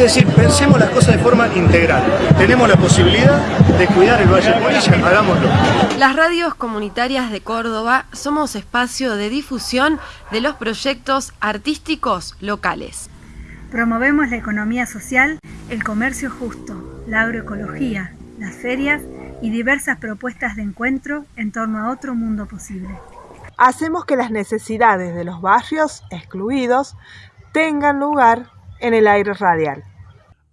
Es decir, pensemos las cosas de forma integral. Tenemos la posibilidad de cuidar el Valle de Polilla, hagámoslo. Las radios comunitarias de Córdoba somos espacio de difusión de los proyectos artísticos locales. Promovemos la economía social, el comercio justo, la agroecología, las ferias y diversas propuestas de encuentro en torno a otro mundo posible. Hacemos que las necesidades de los barrios excluidos tengan lugar en el aire radial.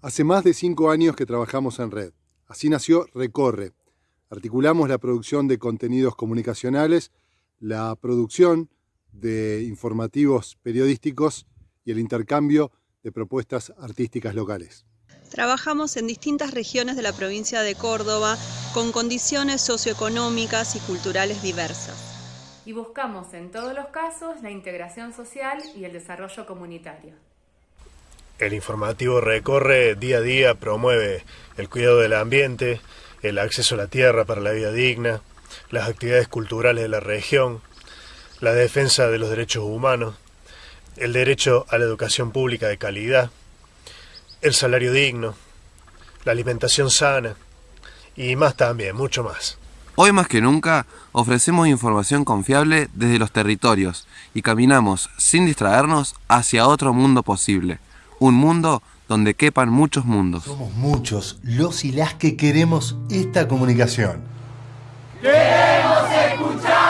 Hace más de cinco años que trabajamos en red. Así nació Recorre. Articulamos la producción de contenidos comunicacionales, la producción de informativos periodísticos y el intercambio de propuestas artísticas locales. Trabajamos en distintas regiones de la provincia de Córdoba con condiciones socioeconómicas y culturales diversas. Y buscamos en todos los casos la integración social y el desarrollo comunitario. El informativo Recorre día a día promueve el cuidado del ambiente, el acceso a la tierra para la vida digna, las actividades culturales de la región, la defensa de los derechos humanos, el derecho a la educación pública de calidad, el salario digno, la alimentación sana y más también, mucho más. Hoy más que nunca ofrecemos información confiable desde los territorios y caminamos sin distraernos hacia otro mundo posible, un mundo donde quepan muchos mundos. Somos muchos los y las que queremos esta comunicación. ¡Queremos escuchar!